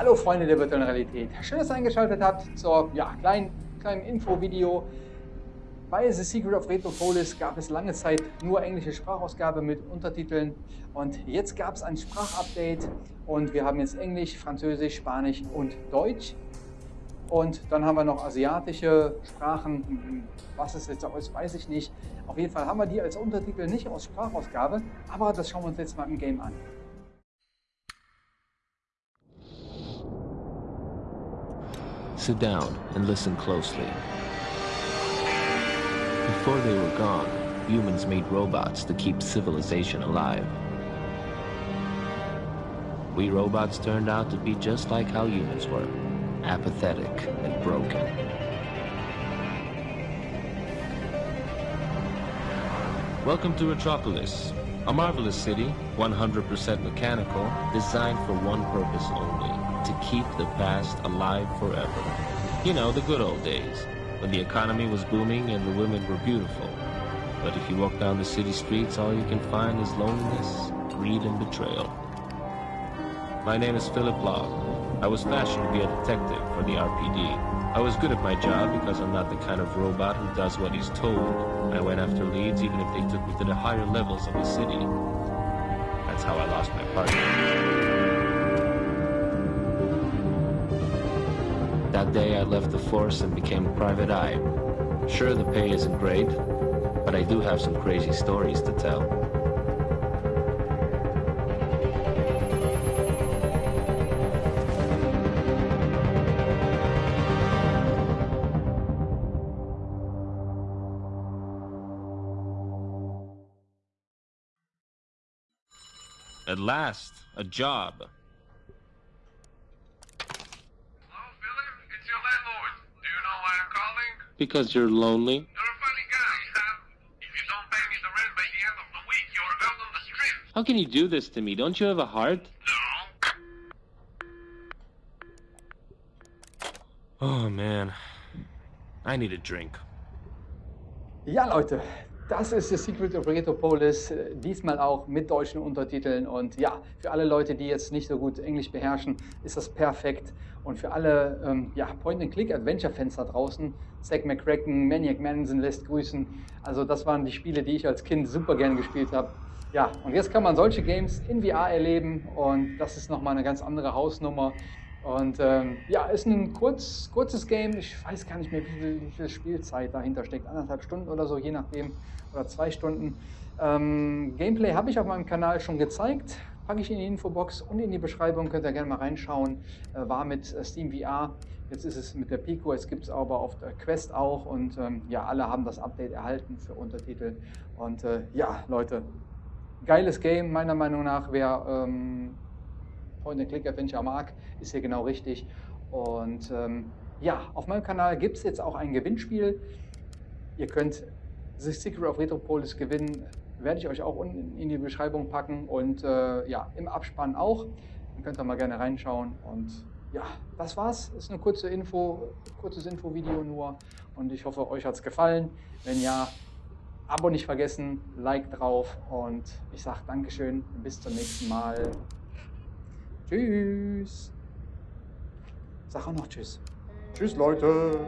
Hallo Freunde der virtuellen Realität. Schön, dass ihr eingeschaltet habt zur ja, kleinen, kleinen Info-Video. Bei The Secret of Retropolis gab es lange Zeit nur englische Sprachausgabe mit Untertiteln und jetzt gab es ein Sprachupdate und wir haben jetzt Englisch, Französisch, Spanisch und Deutsch. Und dann haben wir noch asiatische Sprachen. Was es jetzt ist, weiß ich nicht. Auf jeden Fall haben wir die als Untertitel nicht aus Sprachausgabe, aber das schauen wir uns jetzt mal im Game an. Sit down and listen closely. Before they were gone, humans made robots to keep civilization alive. We robots turned out to be just like how humans were, apathetic and broken. Welcome to Metropolis, a marvelous city, 100% mechanical, designed for one purpose only to keep the past alive forever. You know, the good old days, when the economy was booming and the women were beautiful. But if you walk down the city streets, all you can find is loneliness, greed, and betrayal. My name is Philip Law. I was fashioned to be a detective for the RPD. I was good at my job because I'm not the kind of robot who does what he's told. I went after leads even if they took me to the higher levels of the city. That's how I lost my partner. Day I left the force and became a private eye. Sure, the pay isn't great, but I do have some crazy stories to tell. At last, a job. Hello, Philip. It's your landlord. Do you know why I'm calling? Because you're lonely? You're a funny guy, huh? If you don't pay me the rent by the end of the week, you're out on the street. How can you do this to me? Don't you have a heart? No. Oh man, I need a drink. Ja, Leute, das ist The Secret of Retropolis, äh, diesmal auch mit deutschen Untertiteln. Und ja, für alle Leute, die jetzt nicht so gut Englisch beherrschen, ist das perfekt. Und für alle ähm, ja, Point-and-Click-Adventure-Fans da draußen, Zack McCracken, Maniac Manson lässt grüßen. Also das waren die Spiele, die ich als Kind super gern gespielt habe. Ja, und jetzt kann man solche Games in VR erleben und das ist nochmal eine ganz andere Hausnummer. Und ähm, ja, ist ein kurz, kurzes Game. Ich weiß gar nicht mehr, wie viel, wie viel Spielzeit dahinter steckt. Anderthalb Stunden oder so, je nachdem. Oder zwei Stunden. Ähm, Gameplay habe ich auf meinem Kanal schon gezeigt. Packe ich in die Infobox und in die Beschreibung. Könnt ihr gerne mal reinschauen. Äh, war mit äh, Steam VR. Jetzt ist es mit der Pico. Es gibt es aber auf der Quest auch. Und ähm, ja, alle haben das Update erhalten für Untertitel. Und äh, ja, Leute, geiles Game, meiner Meinung nach. Wer. Ähm, Point-and-Click-Adventure mag, ist hier genau richtig. Und ähm, ja, auf meinem Kanal gibt es jetzt auch ein Gewinnspiel. Ihr könnt The Secret of Retropolis gewinnen, werde ich euch auch unten in die Beschreibung packen und äh, ja, im Abspann auch. Dann könnt ihr mal gerne reinschauen und ja, das war's. Ist eine kurze Info, kurzes Infovideo nur und ich hoffe, euch hat es gefallen. Wenn ja, Abo nicht vergessen, Like drauf und ich sage Dankeschön, bis zum nächsten Mal. Tschüss. Sag auch noch Tschüss. Tschüss, Leute.